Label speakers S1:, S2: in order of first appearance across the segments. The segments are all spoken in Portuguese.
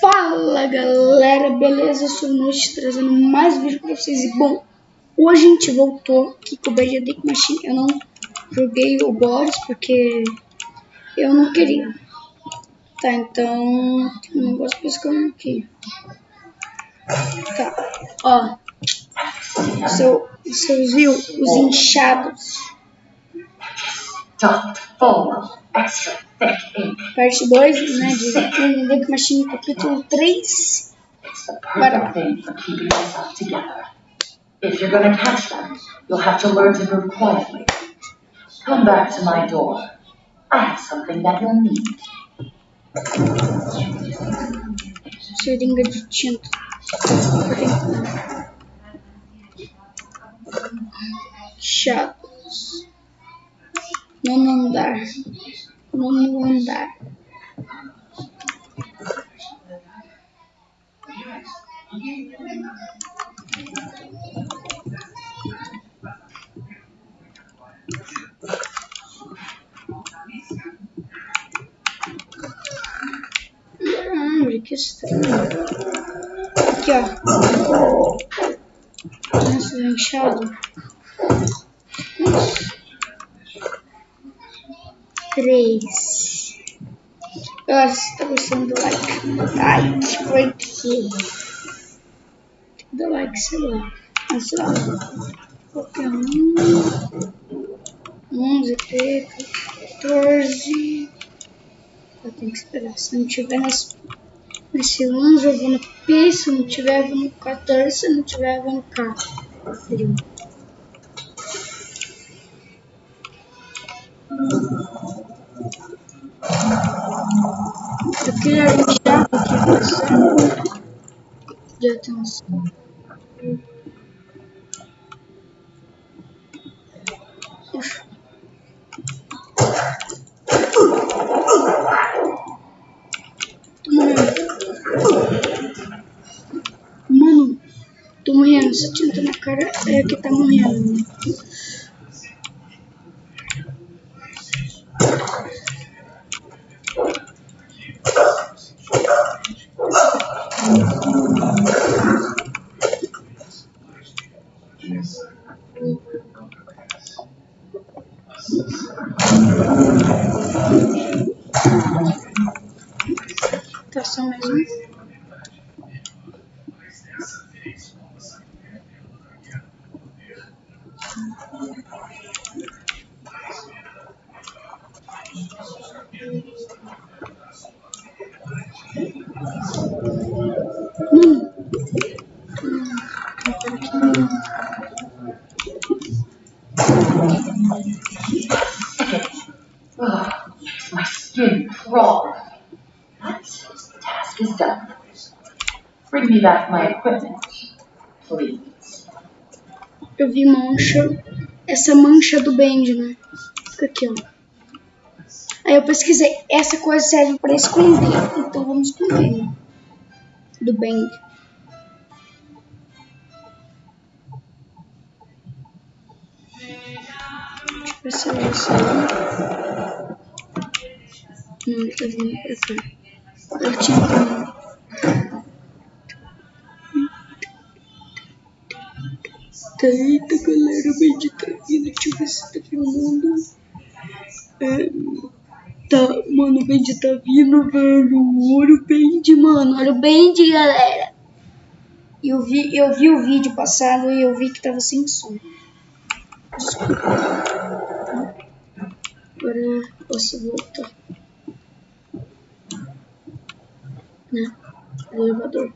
S1: Fala galera, beleza? Eu sou o Noite trazendo mais vídeo pra vocês. E bom, hoje a gente voltou aqui com o BGD Machine. Eu não joguei o Boris porque eu não queria. Tá, então tem um negócio pescando aqui. Tá, ó. Seu, vocês viu os inchados?
S2: Top full extra.
S1: Parte 2, né? De BGD Machine capítulo 3.
S2: It's the perfect thing for keeping yourself together. If you're gonna catch them, you'll have to learn to move quietly. Come back to my door. I have something that you'll need.
S1: Seringa de tinta. Chatos. Nono andar. Nono andar. Que estranho. Aqui, ó. Nossa, inchado. Três. Nossa, você tá gostando do like? Like, por? Do like, sei lá. Mas sei lá. Qualquer um. 11, 13, 14. Eu tenho que esperar. Se não tiver nesse, nesse 11, eu vou no P. Se não tiver, eu vou no 14. Se não tiver, eu vou no K. Frio. De atenção. Tô morrendo. Tô morrendo. Essa tinta na cara é que tá morrendo. Tá só mais um.
S2: My equipment, please.
S1: Eu vi mancha. Essa mancha do Bend, né? Fica aqui, ó. Aí eu pesquisei. Essa coisa serve pra esconder. Então vamos esconder, né? Do Bend. Deixa eu ver se é isso aí. Não, ele tá vindo pra cá. Eu tinha pra eita galera, tá vindo, deixa eu ver se tá filmando. É, tá, mano, o Bendy tá vindo, velho. Olha o Bendy, mano, olha o Bendy, galera. Eu vi, eu vi o vídeo passado e eu vi que tava sem som. Desculpa. Agora eu posso voltar. Né? Elevador.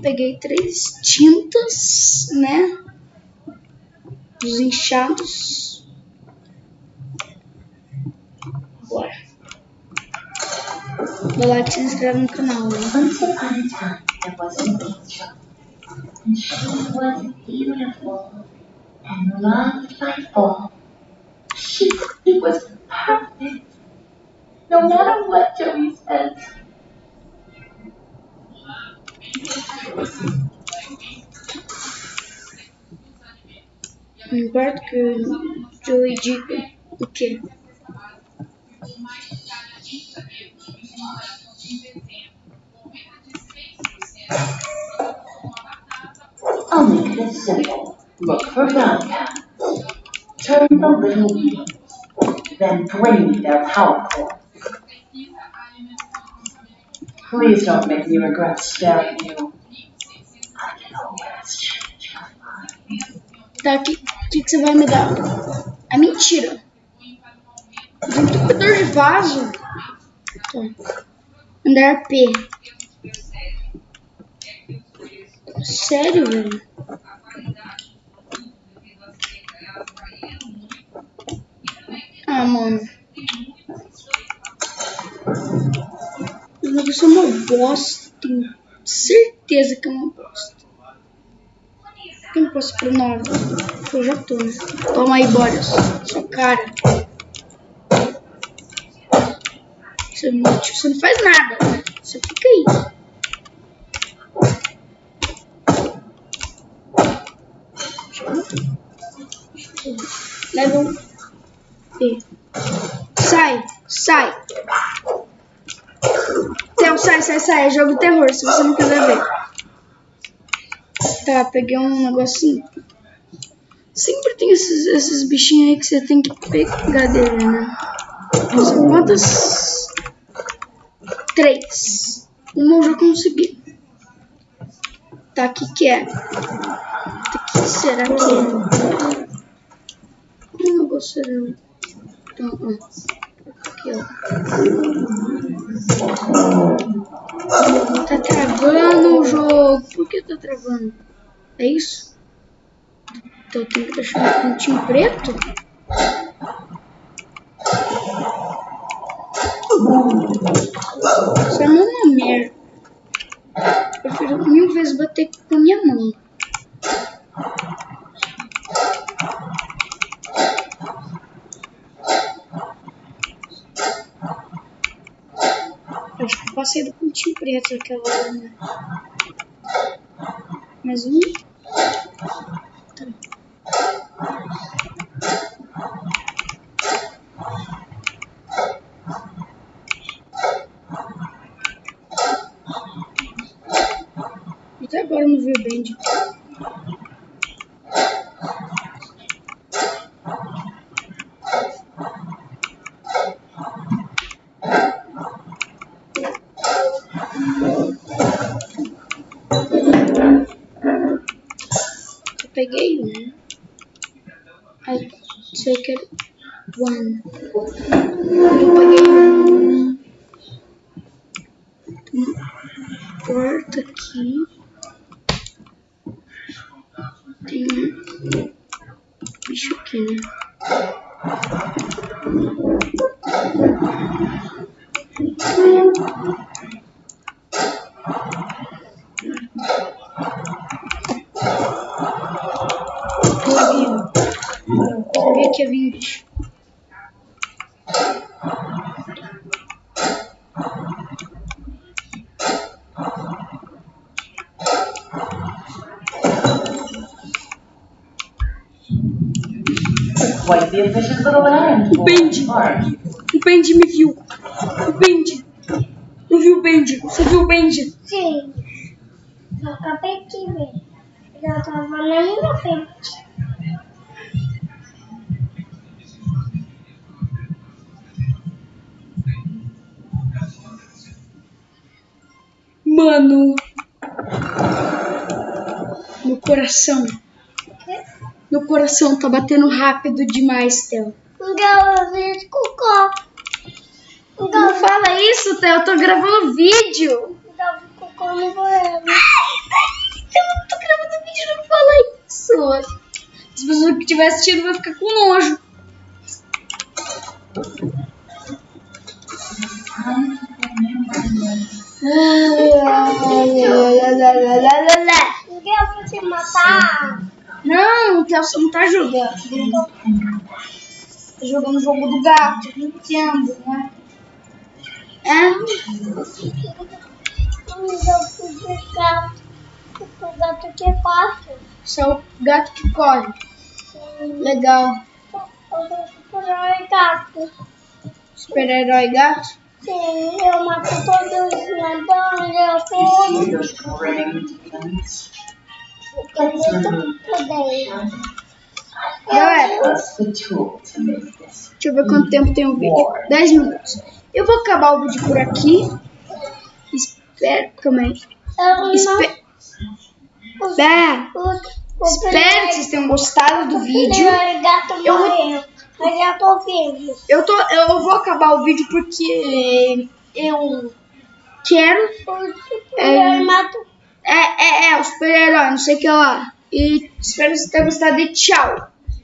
S1: Peguei três tintas, né? Dos inchados. Bora. Dá like e se inscreve no canal,
S2: she was perfect, no matter what Joey said.
S1: Une boîte que Joey
S2: G. Ok. Look for Bianca, turn the little wheel, then bring their power core. Please don't make me regret staring you.
S1: Tá, o que, que, que você vai me dar? É mentira. Desentupidor de vaso. Tá. Andar P. Sério, velho? Ah, mano. Negócio é uma bosta. Tenho certeza que é uma bosta. Por que eu não posso pro nove? Eu já tô, né? Toma aí, Boris. Sua cara. Você não, você não faz nada, né? Você fica aí. Level B. Sai, sai. Theo, sai, sai, sai. É jogo terror, se você não quiser ver. Tá, peguei um negocinho. Sempre tem esses, esses bichinhos aí que você tem que pegar dele, né? São quantas? Três. Uma eu já consegui. Tá, o que que é? O que será que é? Que negócio era? Então, ó. Aqui, ó. Tá travando o jogo. Por que tá travando? É isso? Então eu tenho que deixar um pontinho preto? Isso é uma merda. Eu prefiro mil vezes bater com minha mão. Acho que eu passei do pontinho preto aquela hora, né? Mais um. Tá. Até agora eu não vi o Bend. Eu peguei um. I take it one. Eu peguei um. Uma porta aqui. Tem um bicho aqui, né? Peguei um. Peguei aqui Benji.
S2: Mark.
S1: O Bendy me viu. O Bendy. Eu vi o Bendy. Você viu o Bendy?
S3: Sim. Eu acabei de ver. Eu tava na minha frente.
S1: Mano. Meu coração. Meu coração tá batendo rápido demais, Theo. Não fala isso, Theo. Eu tô gravando vídeo.
S3: eu
S1: tô gravando vídeo, não fala isso. As pessoas que estiver assistindo vão ficar com nojo.
S3: Ninguém vai te matar.
S1: Não, o Theo não tá jogando. Tá jogando o jogo do gato, eu entendo, né? É?
S3: De gato. O gato que é fácil.
S1: Isso é o gato que corre. Legal.
S3: Um gato.
S1: Super-herói gato.
S3: Sim, eu mato todos os ladrões, eu
S2: You
S1: Galera, deixa eu ver quanto tempo tem o vídeo. 10 minutos. Eu vou acabar o vídeo por aqui. Espero.
S3: Eu não...
S1: Espe- espero que vocês tenham gostado do vídeo. Eu-
S3: vivo.
S1: Eu, tô, eu vou acabar o vídeo porque eu quero.
S3: Super-herói mata
S1: É, é, é, o super-herói, não sei o que lá. E espero que vocês tenham gostado e tchau.